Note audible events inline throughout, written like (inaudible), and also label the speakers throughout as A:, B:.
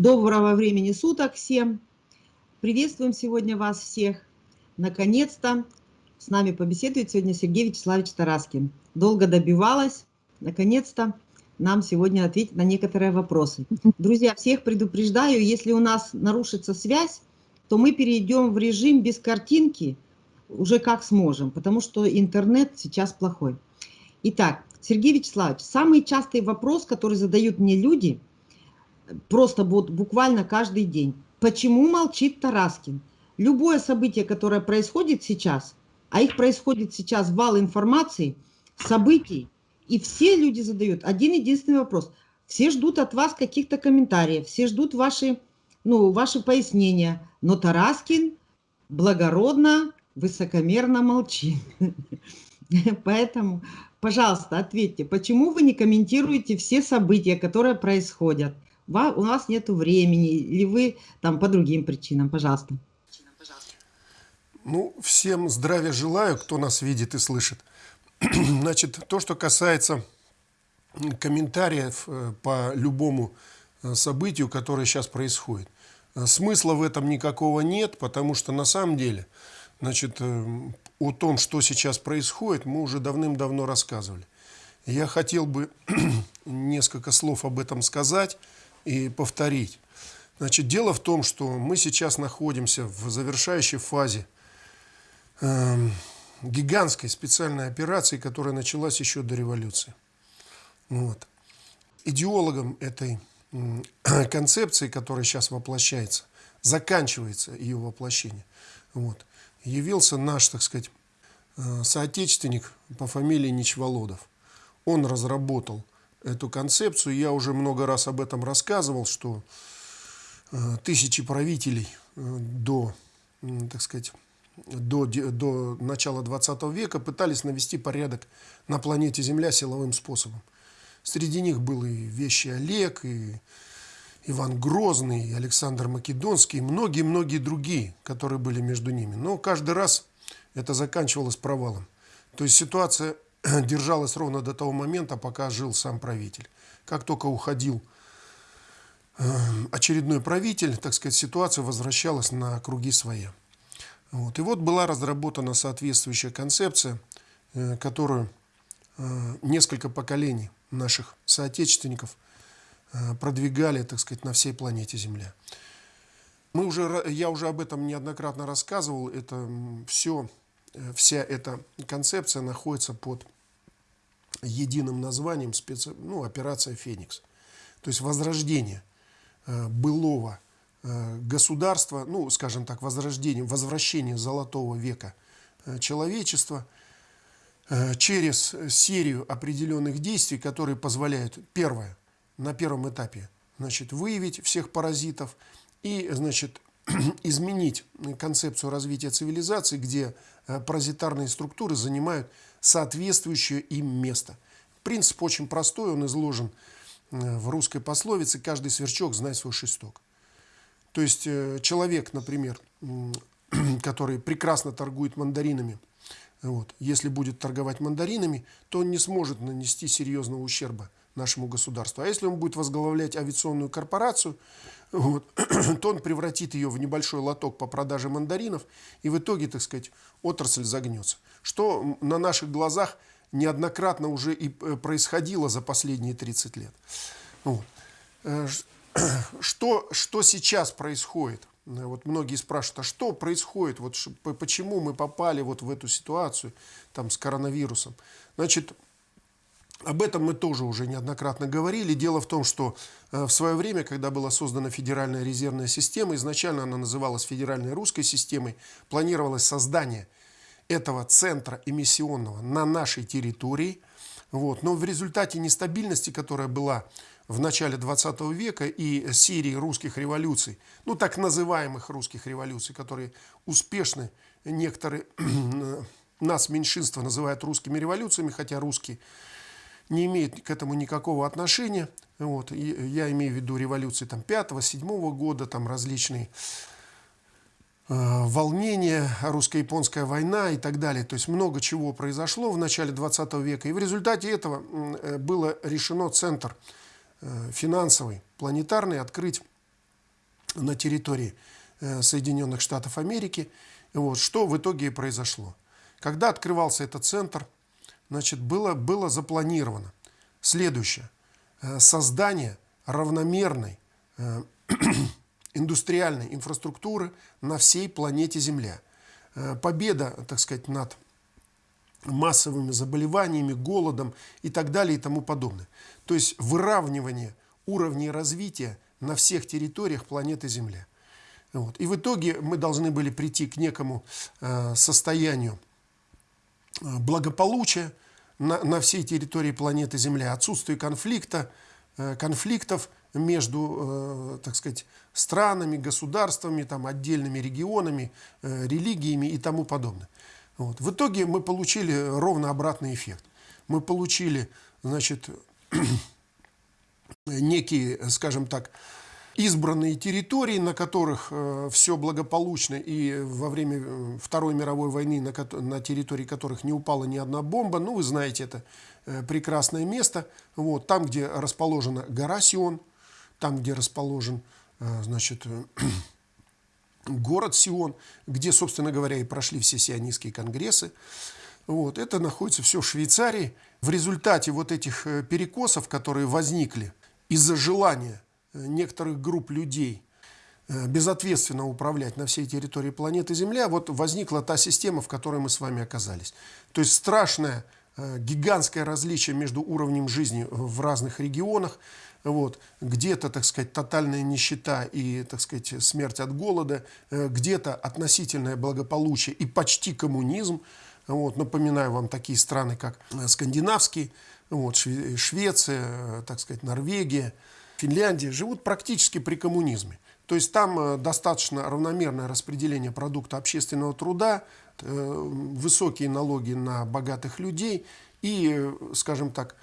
A: Добро, доброго времени суток всем. Приветствуем сегодня вас всех. Наконец-то с нами побеседует сегодня Сергей Вячеславович Тараскин. Долго добивалась. Наконец-то нам сегодня ответить на некоторые вопросы. Друзья, всех предупреждаю, если у нас нарушится связь, то мы перейдем в режим без картинки, уже как сможем, потому что интернет сейчас плохой. Итак, Сергей Вячеславович, самый частый вопрос, который задают мне люди – просто вот буквально каждый день. Почему молчит Тараскин? Любое событие, которое происходит сейчас, а их происходит сейчас вал информации, событий, и все люди задают один единственный вопрос. Все ждут от вас каких-то комментариев, все ждут ваши, ну, ваши пояснения, но Тараскин благородно, высокомерно молчит. (laughs) Поэтому, пожалуйста, ответьте, почему вы не комментируете все события, которые происходят? У нас нет времени, или вы там по другим причинам, пожалуйста.
B: Ну, всем здравия желаю, кто нас видит и слышит. (clears throat) Значит, то, что касается комментариев э, по любому э, событию, которое сейчас происходит. Э, смысла в этом никакого нет, потому что на самом деле, значит, о том, что сейчас происходит, мы уже давным-давно рассказывали. Я хотел бы (clears throat) несколько слов об этом сказать и повторить. Значит, дело в том, что мы сейчас находимся в завершающей фазе э, гигантской специальной операции, которая началась еще до революции. Вот. Идеологом этой э, (coughs) концепции, которая сейчас воплощается, заканчивается ее воплощение, вот, явился наш, так сказать, э, соотечественник по фамилии Ничволодов. Он разработал эту концепцию. Я уже много раз об этом рассказывал, что э, тысячи правителей э, до, так сказать, до, до начала 20 века пытались навести порядок на планете Земля силовым способом. Среди них был и Вещий Олег, и Иван Грозный, и Александр Македонский, и многие-многие другие, которые были между ними. Но каждый раз это заканчивалось провалом. То есть ситуация (clears throat) держалась ровно до того момента, пока жил сам правитель. Как только уходил э, очередной правитель, так сказать, ситуация возвращалась на круги своя. Вот. И вот была разработана соответствующая концепция, э, которую э, несколько поколений наших соотечественников продвигали, так сказать, на всей планете Земля. Мы уже, я уже об этом неоднократно рассказывал. Это все вся эта концепция находится под единым названием специ... ну, операция «Феникс». То есть возрождение э, былого э, государства, ну, скажем так, возрождение, возвращение золотого века э, человечества э, через серию определенных действий, которые позволяют, первое, на первом этапе, значит, выявить всех паразитов и, значит, (clears throat) изменить концепцию развития цивилизации, где э, паразитарные структуры занимают соответствующее им место. Принцип очень простой, он изложен э, в русской пословице «каждый сверчок знает свой шесток». То есть э, человек, например, (clears throat) который прекрасно торгует мандаринами, вот, если будет торговать мандаринами, то он не сможет нанести серьезного ущерба нашему государству. А если он будет возглавлять авиационную корпорацию, вот, (clears throat) то он превратит ее в небольшой лоток по продаже мандаринов, и в итоге, так сказать, отрасль загнется. Что на наших глазах неоднократно уже и э, происходило за последние 30 лет. Вот. Э, (clears throat) что, что сейчас происходит? Вот многие спрашивают, а что происходит, вот, почему мы попали вот в эту ситуацию там, с коронавирусом? Значит, об этом мы тоже уже неоднократно говорили. Дело в том, что э, в свое время, когда была создана Федеральная резервная система, изначально она называлась Федеральной русской системой, планировалось создание этого центра эмиссионного на нашей территории. Вот. Но в результате нестабильности, которая была в начале 20 века и серии русских революций, ну так называемых русских революций, которые успешны, некоторые (clears throat) нас меньшинство называют русскими революциями, хотя русские не имеет к этому никакого отношения. Вот. Я имею в виду революции там, 5-7 года, там различные э, волнения, русско-японская война и так далее. То есть много чего произошло в начале 20 века. И в результате этого э, было решено центр э, финансовый, планетарный, открыть на территории э, Соединенных Штатов Америки. Вот, что в итоге и произошло. Когда открывался этот центр, значит, было, было запланировано следующее. Э, создание равномерной э, (clears throat) индустриальной инфраструктуры на всей планете Земля. Победа, так сказать, над массовыми заболеваниями, голодом и так далее и тому подобное. То есть выравнивание уровней развития на всех территориях планеты Земля. Вот. И в итоге мы должны были прийти к некому э, состоянию э, благополучия на, на всей территории планеты Земля, отсутствие конфликта, э, конфликтов между, э, так сказать, странами, государствами, там, отдельными регионами, э, религиями и тому подобное. Вот. В итоге мы получили ровно обратный эффект. Мы получили, значит, (clears throat) некие, скажем так, избранные территории, на которых э, все благополучно, и во время э, Второй мировой войны, на, на территории которых не упала ни одна бомба, ну, вы знаете, это э, прекрасное место, вот, там, где расположена гора Сион, там, где расположен, значит, (clears throat) город Сион, где, собственно говоря, и прошли все сионистские конгрессы. Вот, это находится все в Швейцарии. В результате вот этих перекосов, которые возникли из-за желания некоторых групп людей э, безответственно управлять на всей территории планеты Земля, вот возникла та система, в которой мы с вами оказались. То есть страшное, гигантское различие между уровнем жизни в разных регионах, вот, где-то, так сказать, тотальная нищета и, так сказать, смерть от голода, э, где-то относительное благополучие и почти коммунизм. Вот, напоминаю вам такие страны, как э, скандинавские, вот, Швеция, э, так сказать, Норвегия, Финляндия, живут практически при коммунизме. То есть там достаточно равномерное распределение продукта общественного труда, высокие налоги на богатых людей и, скажем так,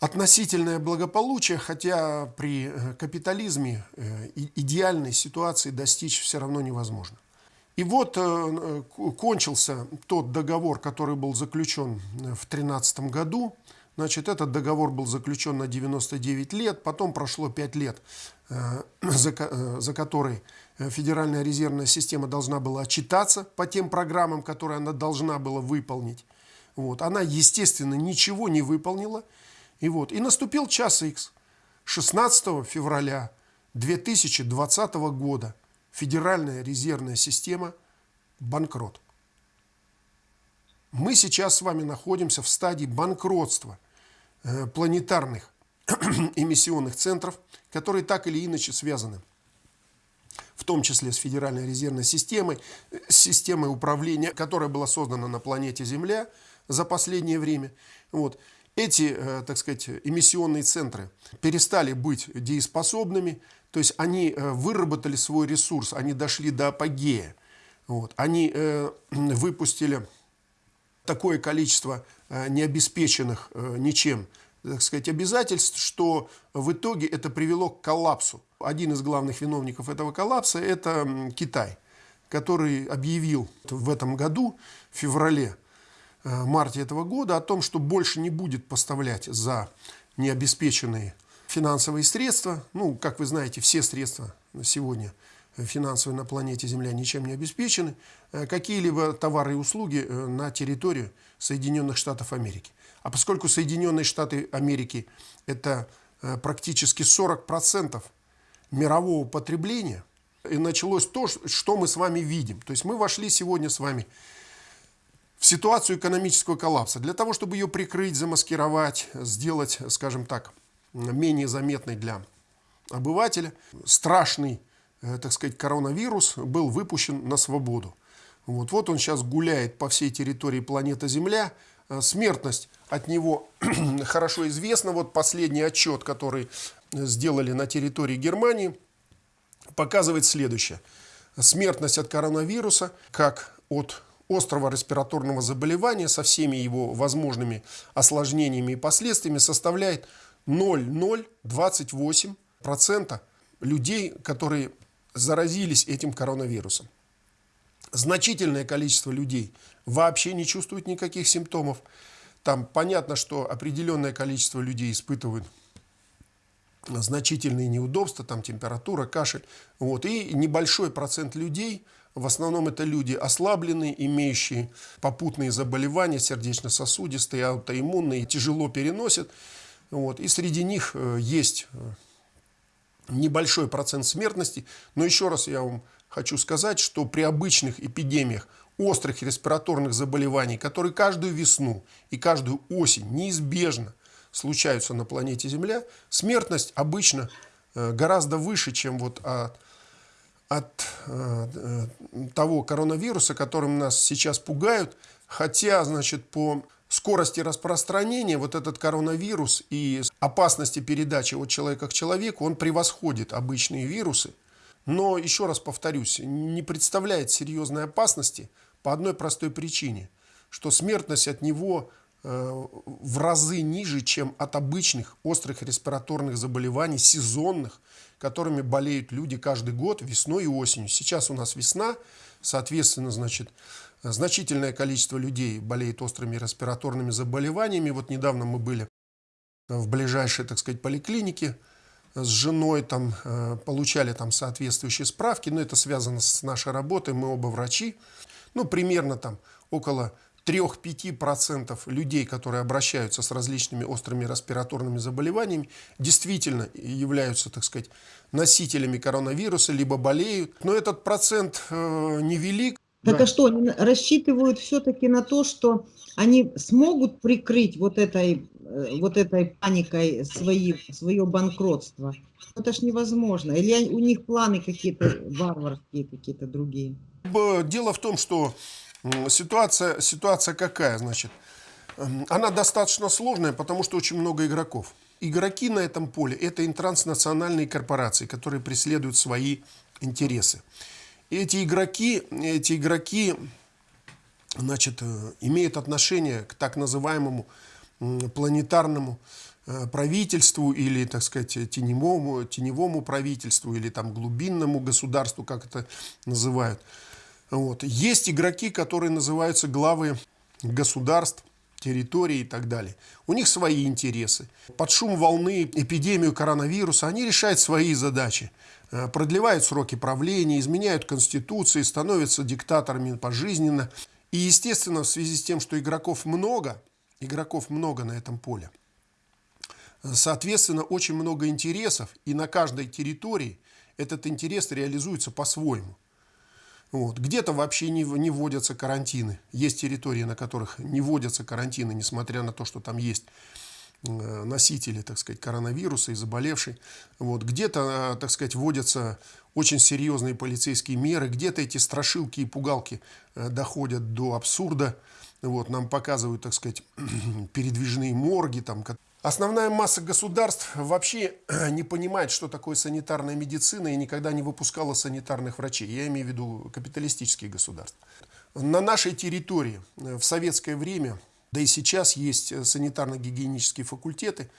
B: относительное благополучие, хотя при э, капитализме э, идеальной ситуации достичь все равно невозможно. И вот э, кончился тот договор, который был заключен в 2013 году. Значит, этот договор был заключен на 99 лет, потом прошло 5 лет, за, за которые Федеральная резервная система должна была отчитаться по тем программам, которые она должна была выполнить. Вот. Она, естественно, ничего не выполнила. И вот, и наступил час X. 16 февраля 2020 года Федеральная резервная система банкрот. Мы сейчас с вами находимся в стадии банкротства э, планетарных (clears throat) эмиссионных центров, которые так или иначе связаны в том числе с Федеральной резервной системой, э, с системой управления, которая была создана на планете Земля за последнее время. Вот эти, э, так сказать, эмиссионные центры перестали быть дееспособными, то есть они э, выработали свой ресурс, они дошли до апогея. Вот. Они э, выпустили такое количество необеспеченных ничем так сказать, обязательств, что в итоге это привело к коллапсу. Один из главных виновников этого коллапса – это Китай, который объявил в этом году, в феврале, Э, марте этого года о том, что больше не будет поставлять за необеспеченные финансовые средства. Ну, как вы знаете, все средства сегодня финансовые на планете Земля ничем не обеспечены. Э, какие-либо товары и услуги э, на территорию Соединенных Штатов Америки. А поскольку Соединенные Штаты Америки это практически 40% мирового потребления, и началось то, что мы с вами видим. То есть мы вошли сегодня с вами в ситуацию экономического коллапса. Для того, чтобы ее прикрыть, замаскировать, сделать, скажем так, менее заметной для обывателя, страшный, э, так сказать, коронавирус был выпущен на свободу. Вот, вот он сейчас гуляет по всей территории планеты Земля. Э, смертность от него (clears throat) хорошо известна. Вот последний отчет, который сделали на территории Германии, показывает следующее. Смертность от коронавируса, как от острого респираторного заболевания со всеми его возможными осложнениями и последствиями составляет 0,028% людей, которые заразились этим коронавирусом. Значительное количество людей вообще не чувствует никаких симптомов. Там понятно, что определенное количество людей испытывают значительные неудобства, там температура, кашель. Вот. И небольшой процент людей, в основном это люди ослабленные, имеющие попутные заболевания, сердечно-сосудистые, аутоиммунные, тяжело переносят. Вот. И среди них э, есть э, небольшой процент смертности. Но еще раз я вам хочу сказать, что при обычных эпидемиях острых респираторных заболеваний, которые каждую весну и каждую осень неизбежно случаются на планете Земля, смертность обычно э, гораздо выше, чем вот от, от э, того коронавируса, которым нас сейчас пугают. Хотя, значит, по скорости распространения вот этот коронавирус и опасности передачи от человека к человеку, он превосходит обычные вирусы. Но, еще раз повторюсь, не представляет серьезной опасности по одной простой причине, что смертность от него Э, в разы ниже, чем от обычных острых респираторных заболеваний, сезонных, которыми болеют люди каждый год весной и осенью. Сейчас у нас весна, соответственно, значит, значительное количество людей болеет острыми респираторными заболеваниями. Вот недавно мы были в ближайшей, так сказать, поликлинике с женой, там э, получали там соответствующие справки, но это связано с нашей работой, мы оба врачи. Ну, примерно там около 3-5% людей, которые обращаются с различными острыми респираторными заболеваниями, действительно являются, так сказать, носителями коронавируса, либо болеют. Но этот процент э, невелик.
A: Так да. а что, они рассчитывают все-таки на то, что они смогут прикрыть вот этой, э, вот этой паникой свои, свое банкротство? Это ж невозможно. Или у них планы какие-то варварские, какие-то другие?
B: Дело в том, что Ситуация, ситуация какая, значит? Эм, она достаточно сложная, потому что очень много игроков. Игроки на этом поле – это транснациональные корпорации, которые преследуют свои интересы. Эти игроки, эти игроки значит, э, имеют отношение к так называемому планетарному э, правительству или, так сказать, теневому, теневому правительству или там глубинному государству, как это называют. Вот. Есть игроки, которые называются главы государств, территории и так далее. У них свои интересы. Под шум волны, эпидемию коронавируса они решают свои задачи. Э, продлевают сроки правления, изменяют конституции, становятся диктаторами пожизненно. И, естественно, в связи с тем, что игроков много, игроков много на этом поле, соответственно, очень много интересов, и на каждой территории этот интерес реализуется по-своему. Вот. Где-то вообще не, не вводятся карантины. Есть территории, на которых не вводятся карантины, несмотря на то, что там есть э, носители, так сказать, коронавируса и заболевший. Вот. Где-то, э, так сказать, вводятся очень серьезные полицейские меры, где-то эти страшилки и пугалки э, доходят до абсурда. Вот. Нам показывают, так сказать, (clears throat) передвижные морги, там, Основная масса государств вообще не понимает, что такое санитарная медицина и никогда не выпускала санитарных врачей. Я имею в виду капиталистические государства. На нашей территории э, в советское время, да и сейчас есть э, санитарно-гигиенические факультеты,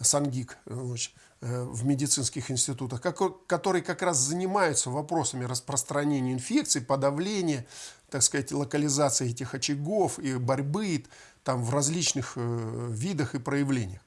B: СанГИК, э, в медицинских институтах, которые как раз занимаются вопросами распространения инфекций, подавления, так сказать, локализации этих очагов и борьбы там в различных э, видах и проявлениях.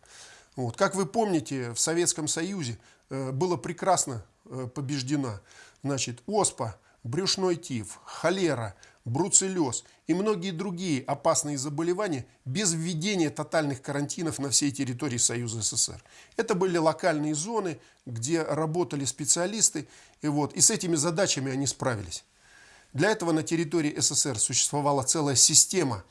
B: Вот. Как вы помните, в Советском Союзе э, было прекрасно э, побеждена значит, оспа, брюшной тиф, холера, бруцеллез и многие другие опасные заболевания без введения тотальных карантинов на всей территории Союза СССР. Это были локальные зоны, где работали специалисты, и, вот, и с этими задачами они справились. Для этого на территории СССР существовала целая система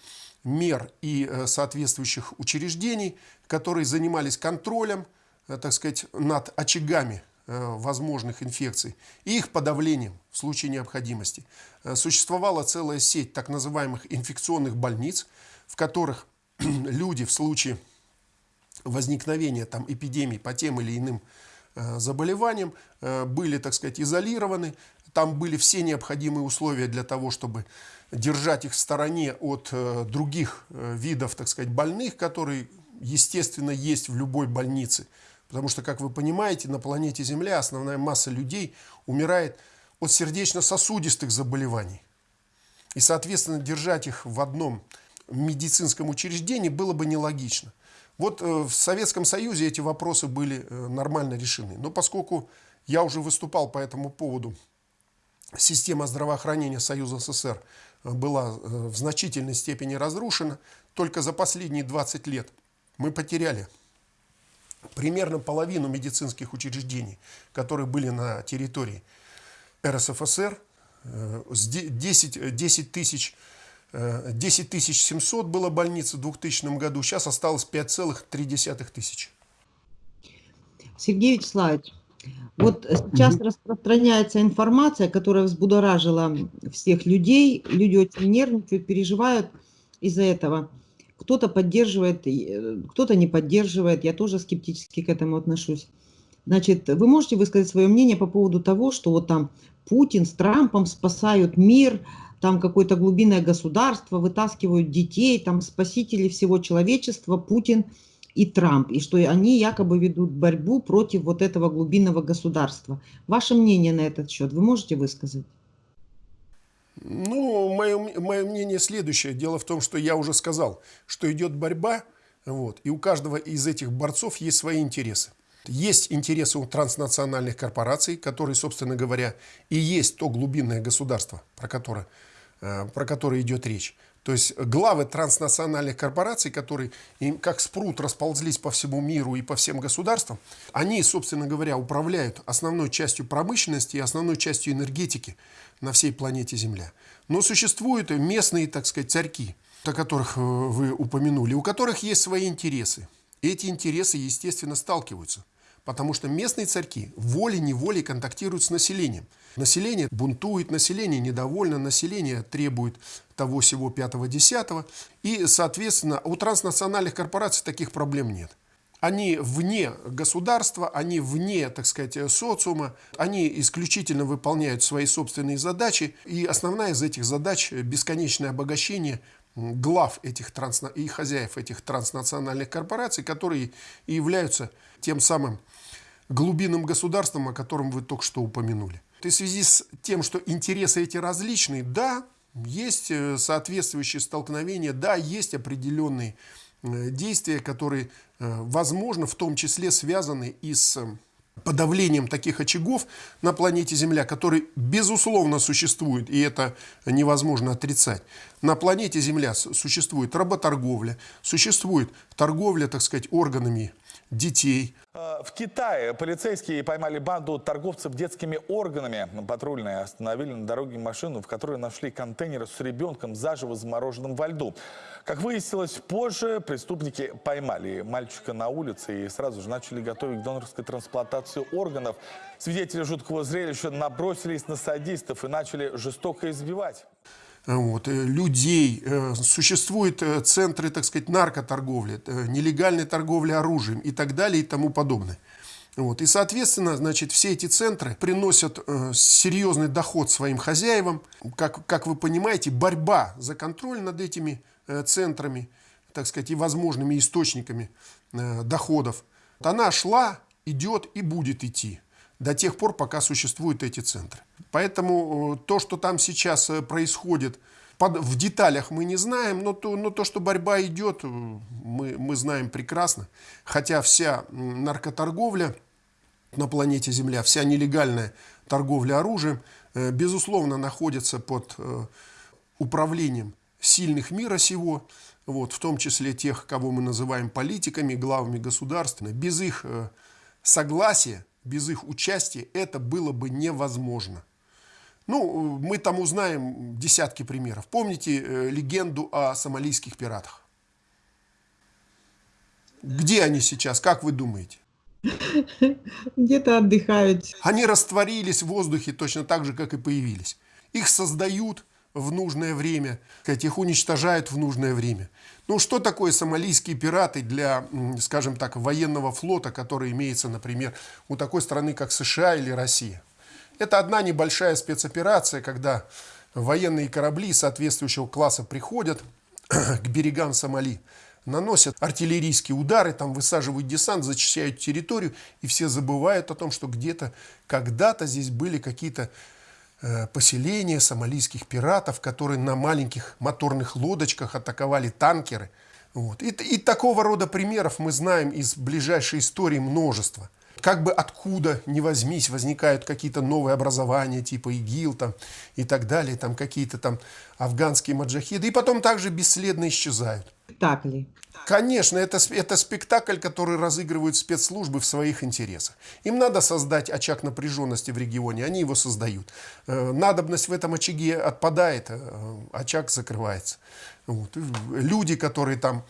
B: мер и э, соответствующих учреждений, которые занимались контролем, э, так сказать, над очагами возможных инфекций и их подавлением в случае необходимости. Существовала целая сеть так называемых инфекционных больниц, в которых (clears throat) люди в случае возникновения там, эпидемий по тем или иным заболеваниям были, так сказать, изолированы. Там были все необходимые условия для того, чтобы держать их в стороне от э, других э, видов, так сказать, больных, которые, естественно, есть в любой больнице. Потому что, как вы понимаете, на планете Земля основная масса людей умирает от сердечно-сосудистых заболеваний. И, соответственно, держать их в одном медицинском учреждении было бы нелогично. Вот э, в Советском Союзе эти вопросы были э, нормально решены. Но поскольку я уже выступал по этому поводу, система здравоохранения Союза СССР была в значительной степени разрушена, только за последние 20 лет мы потеряли примерно половину медицинских учреждений, которые были на территории РСФСР, 10, 10 тысяч 10 тысяч 700 было больниц в 2000 году, сейчас осталось 5,3 тысячи.
A: Сергей Вячеславович, вот сейчас mm -hmm. распространяется информация, которая взбудоражила всех людей. Люди очень нервничают, переживают из-за этого. Кто-то поддерживает, э, кто-то не поддерживает. Я тоже скептически к этому отношусь. Значит, вы можете высказать свое мнение по поводу того, что вот там Путин с Трампом спасают мир, там какое-то глубинное государство, вытаскивают детей, там спасители всего человечества, Путин и Трамп, и что они якобы ведут борьбу против вот этого глубинного государства. Ваше мнение на этот счет вы можете высказать?
B: Ну, мое, мое мнение следующее. Дело в том, что я уже сказал, что идет борьба, вот, и у каждого из этих борцов есть свои интересы. Есть интересы у транснациональных корпораций, которые, собственно говоря, и есть то глубинное государство, про которое, э, про которое идет речь. То есть главы транснациональных корпораций, которые как спрут расползлись по всему миру и по всем государствам, они, собственно говоря, управляют основной частью промышленности и основной частью энергетики на всей планете Земля. Но существуют местные, так сказать, царьки, о которых э, вы упомянули, у которых есть свои интересы. Эти интересы, естественно, сталкиваются. Потому что местные царьки волей-неволей контактируют с населением. Население бунтует, население недовольно, население требует того всего пятого-десятого. И, соответственно, у транснациональных корпораций таких проблем нет. Они вне государства, они вне, так сказать, социума, они исключительно выполняют свои собственные задачи. И основная из этих задач – бесконечное обогащение глав этих трансна... и хозяев этих транснациональных корпораций, которые и являются тем самым глубинным государством, о котором вы только что упомянули. И в связи с тем, что интересы эти различные, да, есть э, соответствующие столкновения, да, есть определенные э, действия, которые, э, возможно, в том числе связаны и с подавлением таких очагов на планете Земля, которые, безусловно, существуют, и это невозможно отрицать. На планете Земля существует работорговля, существует торговля, так сказать, органами детей.
C: Э, в Китае полицейские поймали банду торговцев детскими органами. Патрульные остановили на дороге машину, в которой нашли контейнер с ребенком заживо замороженным во льду. Как выяснилось позже, преступники поймали мальчика на улице и сразу же начали готовить к донорской трансплантации органов. Свидетели жуткого зрелища набросились на садистов и начали жестоко избивать
B: вот, э, людей, э, существуют э, центры, так сказать, наркоторговли, нелегальной торговли оружием и так далее и тому подобное. Вот. И, соответственно, значит, все эти центры приносят э, серьезный доход своим хозяевам. Как, как вы понимаете, борьба за контроль над этими э, центрами, так сказать, и возможными источниками э, доходов, она шла, идет и будет идти до тех пор, пока существуют эти центры. Поэтому э, то, что там сейчас э, происходит, в деталях мы не знаем, но то, но то, что борьба идет, э, мы, мы знаем прекрасно. Хотя вся наркоторговля на планете Земля, вся нелегальная торговля оружием, безусловно, находится под управлением сильных мира сего, вот, в том числе тех, кого мы называем политиками, главами государств. Без их согласия без их участия это было бы невозможно. Ну, мы там узнаем десятки примеров. Помните э, легенду о сомалийских пиратах? Где они сейчас, как вы думаете?
A: Где-то отдыхают.
B: Они растворились в воздухе точно так же, как и появились. Их создают в нужное время, их уничтожают в нужное время. Ну, что такое сомалийские пираты для, скажем так, военного флота, который имеется, например, у такой страны, как США или Россия? Это одна небольшая спецоперация, когда военные корабли соответствующего класса приходят (clears throat) к берегам Сомали, наносят артиллерийские удары, там высаживают десант, зачищают территорию, и все забывают о том, что где-то когда-то здесь были какие-то поселения сомалийских пиратов, которые на маленьких моторных лодочках атаковали танкеры. Вот. И, и такого рода примеров мы знаем из ближайшей истории множество. Как бы откуда ни возьмись, возникают какие-то новые образования, типа ИГИЛ там, и так далее, там какие-то там афганские маджахиды, и потом также бесследно исчезают.
A: Спектакли.
B: Конечно, это, это спектакль, который разыгрывают спецслужбы в своих интересах. Им надо создать очаг напряженности в регионе, они его создают. Э, надобность в этом очаге отпадает, э, очаг закрывается. Вот. Люди, которые там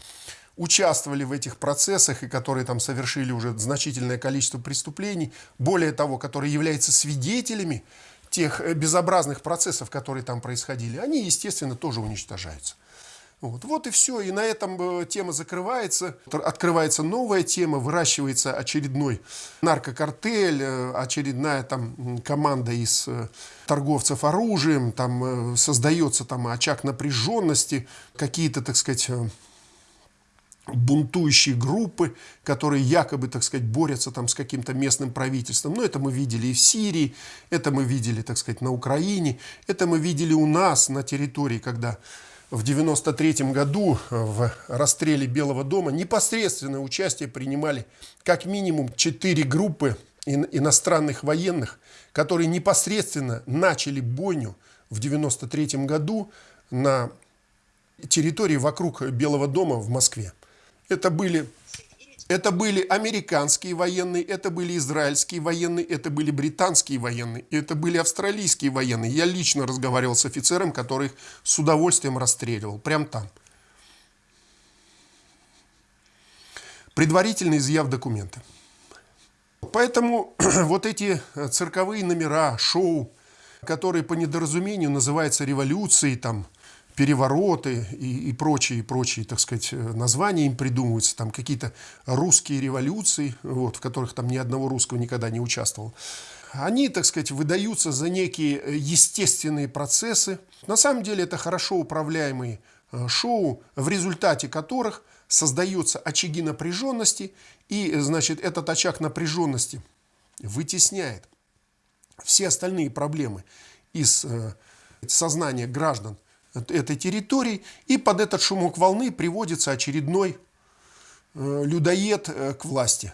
B: участвовали в этих процессах и которые там совершили уже значительное количество преступлений, более того, которые являются свидетелями тех э, безобразных процессов, которые там происходили, они, естественно, тоже уничтожаются. Вот. вот и все. И на этом э, тема закрывается. Открывается новая тема, выращивается очередной наркокартель, э, очередная там команда из торговцев оружием, там создается там очаг напряженности, какие-то, так сказать, бунтующие группы, которые якобы, так сказать, борются там с каким-то местным правительством. Но это мы видели и в Сирии, это мы видели, так сказать, на Украине, это мы видели у нас на территории, когда в 1993 году э, в расстреле Белого дома непосредственное участие принимали как минимум четыре группы иностранных военных, которые непосредственно начали бойню в 1993 году на территории вокруг Белого дома в Москве. Это были это были американские военные, это были израильские военные, это были британские военные, это были австралийские военные. Я лично разговаривал с офицером, который их с удовольствием расстреливал, прям там. Предварительно изъяв документы. Поэтому (clears throat) вот эти цирковые номера, шоу, которые по недоразумению называются революцией, там, перевороты и, и прочие, прочие, так сказать, э, названия им придумываются, там какие-то русские революции, вот, в которых там ни одного русского никогда не участвовал. Они, так сказать, выдаются за некие э, естественные процессы. На самом деле это хорошо управляемые э, шоу, в результате которых создаются очаги напряженности, и, значит, этот очаг напряженности вытесняет все остальные проблемы из сознания граждан этой территории, и под этот шумок волны приводится очередной э, людоед э, к власти.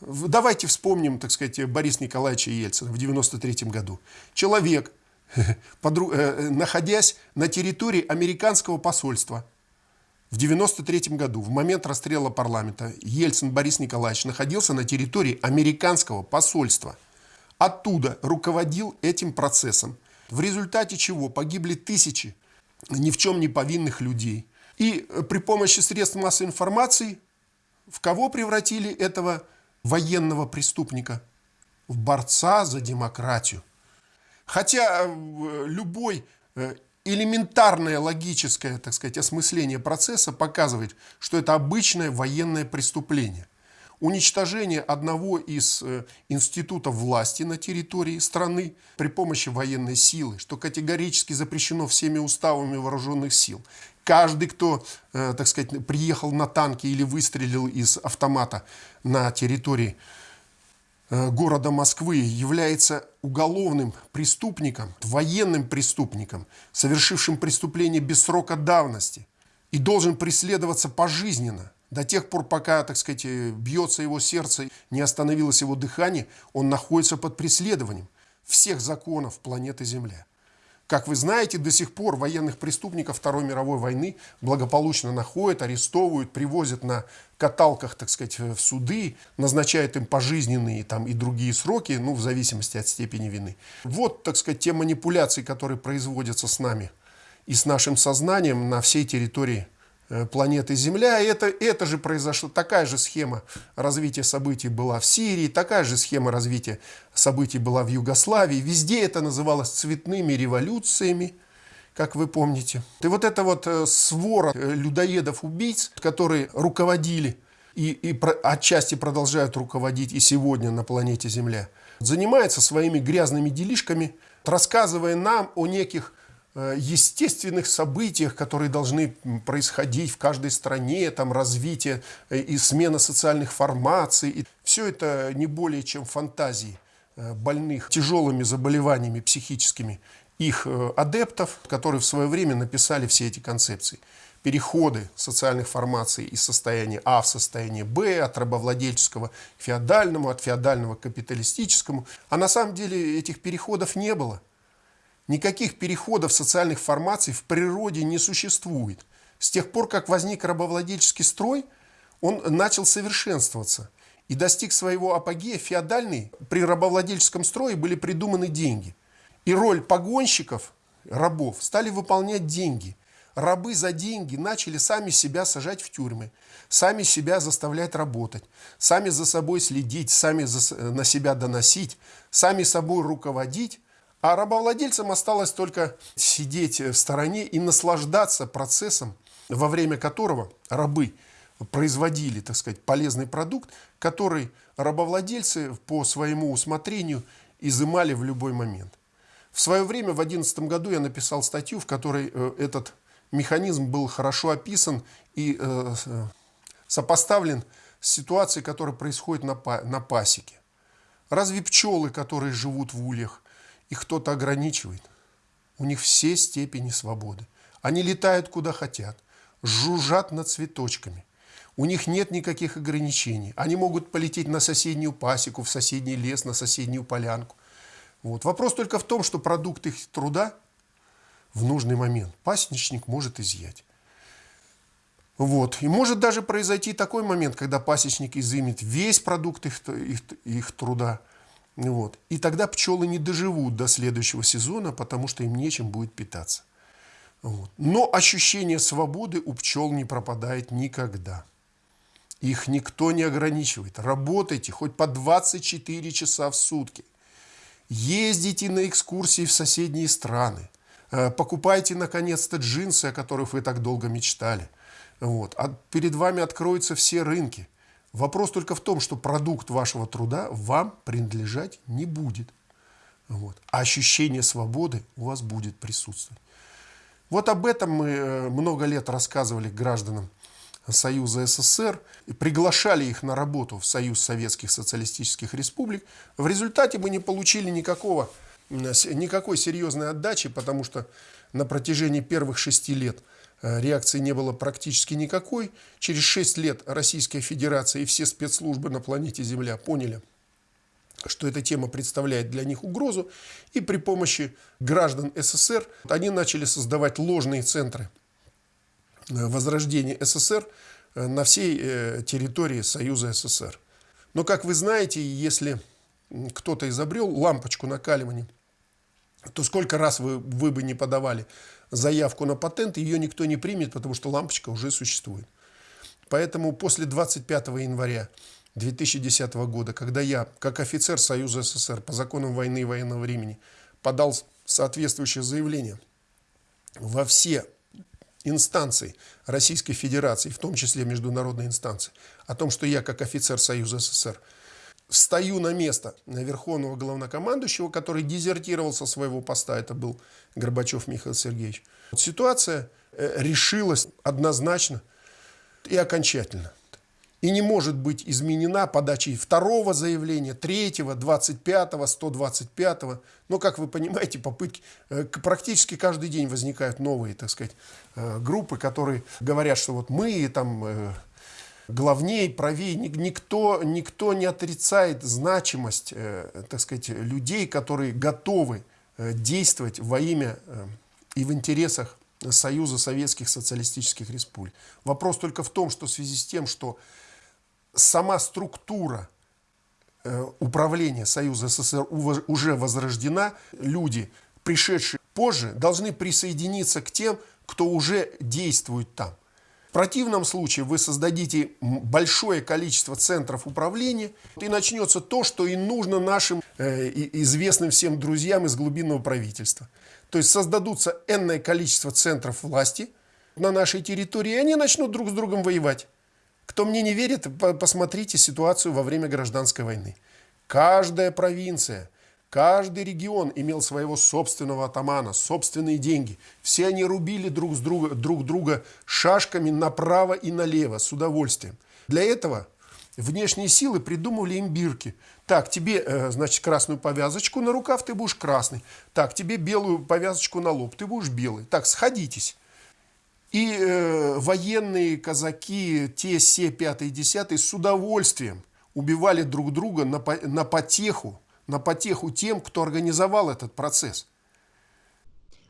B: Давайте вспомним, так сказать, Бориса Николаевича Ельцина в 93 году. Человек, (laughs) э, находясь на территории американского посольства в 93 году, в момент расстрела парламента, Ельцин Борис Николаевич находился на территории американского посольства. Оттуда руководил этим процессом, в результате чего погибли тысячи ни в чем не повинных людей. И э, при помощи средств массовой информации в кого превратили этого военного преступника? В борца за демократию. Хотя э, любой э, элементарное логическое, так сказать, осмысление процесса показывает, что это обычное военное преступление уничтожение одного из э, институтов власти на территории страны при помощи военной силы, что категорически запрещено всеми уставами вооруженных сил. Каждый, кто, э, так сказать, приехал на танке или выстрелил из автомата на территории э, города Москвы, является уголовным преступником, военным преступником, совершившим преступление без срока давности и должен преследоваться пожизненно. До тех пор, пока, так сказать, э, бьется его сердце, не остановилось его дыхание, он находится под преследованием всех законов планеты Земля. Как вы знаете, до сих пор военных преступников Второй мировой войны благополучно находят, арестовывают, привозят на каталках, так сказать, в суды, назначают им пожизненные там, и другие сроки, ну, в зависимости от степени вины. Вот, так сказать, те манипуляции, которые производятся с нами и с нашим сознанием на всей территории планеты Земля. И это, это же произошло, такая же схема развития событий была в Сирии, такая же схема развития событий была в Югославии. Везде это называлось цветными революциями, как вы помните. И вот это вот э, свора э, людоедов-убийц, которые руководили и, и отчасти продолжают руководить и сегодня на планете Земля, занимается своими грязными делишками, рассказывая нам о неких Э, естественных событиях, которые должны происходить в каждой стране, там развитие э, и смена социальных формаций. И все это не более чем фантазии э, больных тяжелыми заболеваниями психическими их э, адептов, которые в свое время написали все эти концепции. Переходы социальных формаций из состояния А в состояние Б, от рабовладельческого к феодальному, от феодального к капиталистическому. А на самом деле этих переходов не было. Никаких переходов социальных формаций в природе не существует. С тех пор, как возник рабовладельческий строй, он начал совершенствоваться и достиг своего апогея феодальный. При рабовладельческом строе были придуманы деньги. И роль погонщиков, рабов, стали выполнять деньги. Рабы за деньги начали сами себя сажать в тюрьмы, сами себя заставлять работать, сами за собой следить, сами за, на себя доносить, сами собой руководить, а рабовладельцам осталось только сидеть в стороне и наслаждаться процессом, во время которого рабы производили, так сказать, полезный продукт, который рабовладельцы по своему усмотрению изымали в любой момент. В свое время, в 2011 году, я написал статью, в которой э, этот механизм был хорошо описан и э, сопоставлен с ситуацией, которая происходит на пасеке. Разве пчелы, которые живут в ульях, их кто-то ограничивает. У них все степени свободы. Они летают куда хотят, жужжат над цветочками. У них нет никаких ограничений. Они могут полететь на соседнюю пасеку, в соседний лес, на соседнюю полянку. Вот. Вопрос только в том, что продукт их труда в нужный момент пасечник может изъять. Вот. И может даже произойти такой момент, когда пасечник изымет весь продукт их, их, их труда – вот. И тогда пчелы не доживут до следующего сезона, потому что им нечем будет питаться. Вот. Но ощущение свободы у пчел не пропадает никогда. Их никто не ограничивает. Работайте хоть по 24 часа в сутки. Ездите на экскурсии в соседние страны. Э, покупайте, наконец-то, джинсы, о которых вы так долго мечтали. Вот. А перед вами откроются все рынки. Вопрос только в том, что продукт вашего труда вам принадлежать не будет. Вот. А ощущение свободы у вас будет присутствовать. Вот об этом мы э, много лет рассказывали гражданам Союза СССР, и приглашали их на работу в Союз Советских Социалистических Республик. В результате мы не получили никакого, никакой серьезной отдачи, потому что на протяжении первых шести лет – реакции не было практически никакой. Через 6 лет Российская Федерация и все спецслужбы на планете Земля поняли, что эта тема представляет для них угрозу. И при помощи граждан СССР они начали создавать ложные центры э, возрождения СССР э, на всей территории Союза СССР. Но, как вы знаете, если кто-то изобрел лампочку накаливания, то сколько раз вы, вы бы не подавали заявку на патент, ее никто не примет, потому что лампочка уже существует. Поэтому после 25 января 2010 года, когда я, как офицер Союза СССР по законам войны и военного времени, подал соответствующее заявление во все инстанции Российской Федерации, в том числе международные инстанции, о том, что я, как офицер Союза СССР, встаю на место верховного главнокомандующего, который дезертировал со своего поста, это был Горбачев Михаил Сергеевич. Ситуация э, решилась однозначно и окончательно. И не может быть изменена подачей второго заявления, третьего, двадцать пятого, сто двадцать пятого. Но, как вы понимаете, попытки э, практически каждый день возникают новые, так сказать, э, группы, которые говорят, что вот мы там главнее, правее. Никто, никто не отрицает значимость, э, так сказать, людей, которые готовы э, действовать во имя э, и в интересах Союза Советских Социалистических Республик. Вопрос только в том, что в связи с тем, что сама структура управления Союза СССР уже возрождена, люди, пришедшие позже, должны присоединиться к тем, кто уже действует там противном случае вы создадите большое количество центров управления, и начнется то, что и нужно нашим э, известным всем друзьям из глубинного правительства. То есть создадутся энное количество центров власти на нашей территории, и они начнут друг с другом воевать. Кто мне не верит, посмотрите ситуацию во время гражданской войны. Каждая провинция – Каждый регион имел своего собственного атамана, собственные деньги. Все они рубили друг, с друга, друг друга шашками направо и налево с удовольствием. Для этого внешние силы придумывали имбирки. Так, тебе, э, значит, красную повязочку на рукав, ты будешь красный. Так, тебе белую повязочку на лоб, ты будешь белый. Так, сходитесь. И э, военные казаки, те, все, пятые, десятые, с удовольствием убивали друг друга на, на потеху, на потеху тем, кто организовал этот процесс.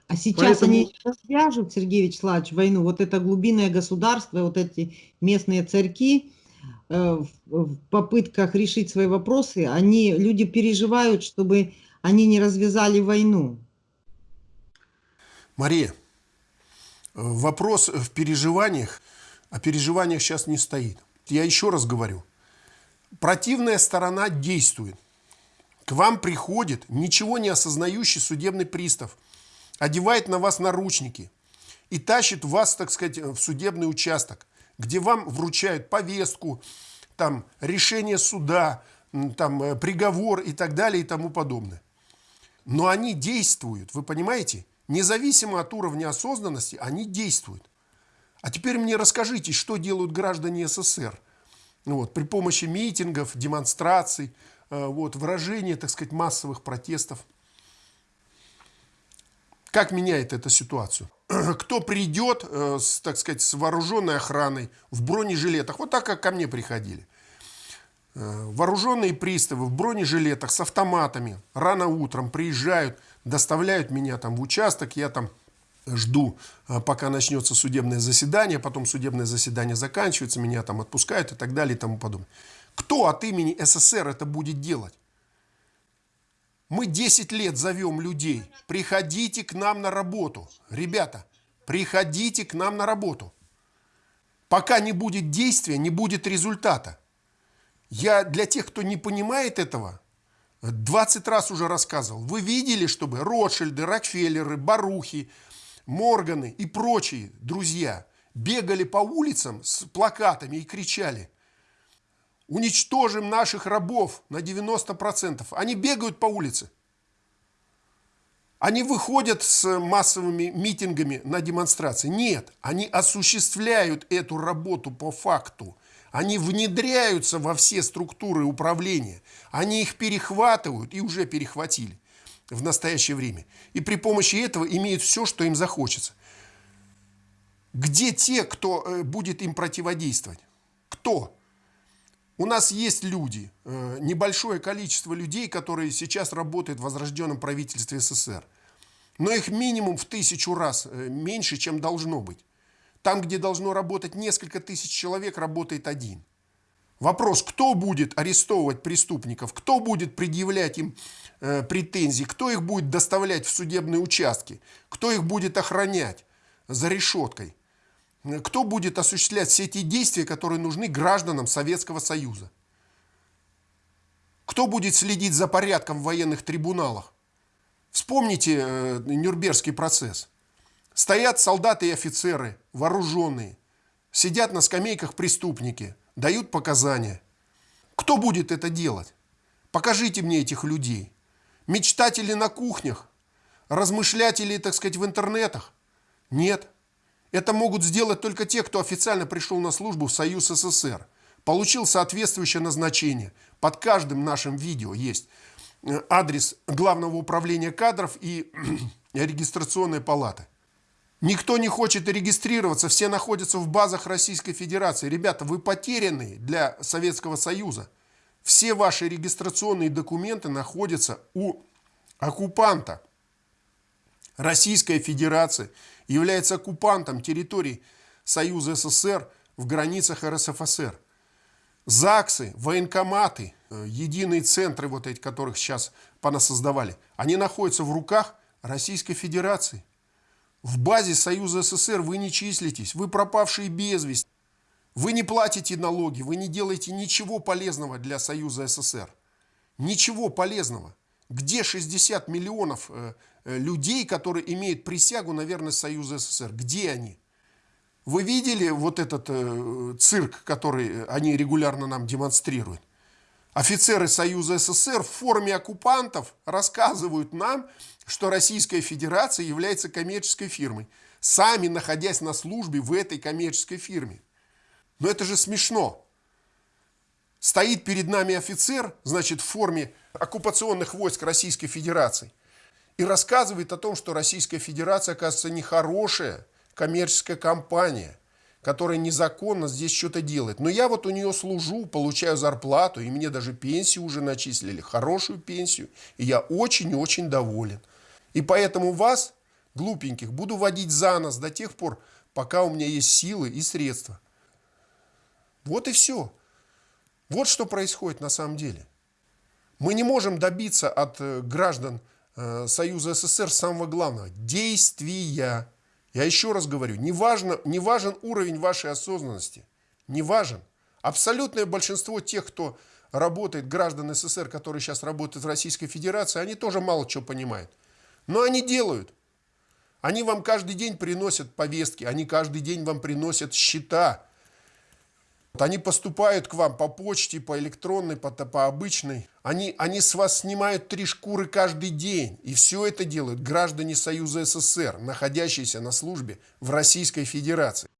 A: А сейчас Поэтому... они свяжут, Сергей Вячеславович, войну, вот это глубинное государство, вот эти местные царьки, э, в попытках решить свои вопросы, они, люди переживают, чтобы они не развязали войну.
B: Мария, вопрос в переживаниях, о переживаниях сейчас не стоит. Я еще раз говорю, противная сторона действует. К вам приходит ничего не осознающий судебный пристав – одевает на вас наручники и тащит вас, так сказать, в судебный участок, где вам вручают повестку, там, решение суда, там, э, приговор и так далее и тому подобное. Но они действуют, вы понимаете? Независимо от уровня осознанности, они действуют. А теперь мне расскажите, что делают граждане СССР вот, при помощи митингов, демонстраций, вот, выражения, так сказать, массовых протестов. Как меняет эта ситуацию? (clears throat) Кто придет, э, с, так сказать, с вооруженной охраной, в бронежилетах, вот так, как ко мне приходили. Э, вооруженные приставы в бронежилетах с автоматами рано утром приезжают, доставляют меня там в участок, я там жду, э, пока начнется судебное заседание, потом судебное заседание заканчивается, меня там отпускают и так далее и тому подобное. Кто от имени СССР это будет делать? Мы 10 лет зовем людей, приходите к нам на работу. Ребята, приходите к нам на работу. Пока не будет действия, не будет результата. Я для тех, кто не понимает этого, 20 раз уже рассказывал. Вы видели, чтобы Ротшильды, Рокфеллеры, Барухи, Морганы и прочие друзья бегали по улицам с плакатами и кричали уничтожим наших рабов на 90%. Они бегают по улице. Они выходят с массовыми митингами на демонстрации. Нет, они осуществляют эту работу по факту. Они внедряются во все структуры управления. Они их перехватывают и уже перехватили в настоящее время. И при помощи этого имеют все, что им захочется. Где те, кто э, будет им противодействовать? Кто? У нас есть люди, э, небольшое количество людей, которые сейчас работают в возрожденном правительстве СССР. Но их минимум в тысячу раз э, меньше, чем должно быть. Там, где должно работать несколько тысяч человек, работает один. Вопрос, кто будет арестовывать преступников, кто будет предъявлять им э, претензии, кто их будет доставлять в судебные участки, кто их будет охранять за решеткой – кто будет осуществлять все эти действия, которые нужны гражданам Советского Союза? Кто будет следить за порядком в военных трибуналах? Вспомните э, Нюрнбергский процесс. Стоят солдаты и офицеры, вооруженные, сидят на скамейках преступники, дают показания. Кто будет это делать? Покажите мне этих людей. Мечтатели на кухнях, размышлятели, так сказать, в интернетах? Нет. Это могут сделать только те, кто официально пришел на службу в Союз СССР, получил соответствующее назначение. Под каждым нашим видео есть э, адрес Главного управления кадров и (clears throat) регистрационной палаты. Никто не хочет регистрироваться, все находятся в базах Российской Федерации. Ребята, вы потеряны для Советского Союза. Все ваши регистрационные документы находятся у оккупанта Российской Федерации – является оккупантом территорий Союза СССР в границах РСФСР. ЗАГСы, военкоматы, э, единые центры, вот эти, которых сейчас понасоздавали, они находятся в руках Российской Федерации. В базе Союза СССР вы не числитесь, вы пропавшие без вести. Вы не платите налоги, вы не делаете ничего полезного для Союза СССР. Ничего полезного. Где 60 миллионов э, людей, которые имеют присягу на верность Союза СССР? Где они? Вы видели вот этот э, цирк, который они регулярно нам демонстрируют? Офицеры Союза СССР в форме оккупантов рассказывают нам, что Российская Федерация является коммерческой фирмой, сами находясь на службе в этой коммерческой фирме. Но это же смешно. стоит перед нами офицер, значит, в форме оккупационных войск Российской Федерации, и рассказывает о том, что Российская Федерация, оказывается, нехорошая коммерческая компания, которая незаконно здесь что-то делает. Но я вот у нее служу, получаю зарплату, и мне даже пенсию уже начислили, хорошую пенсию, и я очень-очень доволен. И поэтому вас, глупеньких, буду водить за нос до тех пор, пока у меня есть силы и средства. Вот и все. Вот что происходит на самом деле. Мы не можем добиться от э, граждан Союза СССР самого главного – действия. Я еще раз говорю, не, важно, не важен уровень вашей осознанности, не важен. Абсолютное большинство тех, кто работает, граждан СССР, которые сейчас работают в Российской Федерации, они тоже мало чего понимают. Но они делают. Они вам каждый день приносят повестки, они каждый день вам приносят счета. Они поступают к вам по почте, по электронной, по, по обычной. Они, они с вас снимают три шкуры каждый день. И все это делают граждане Союза СССР, находящиеся на службе в Российской Федерации.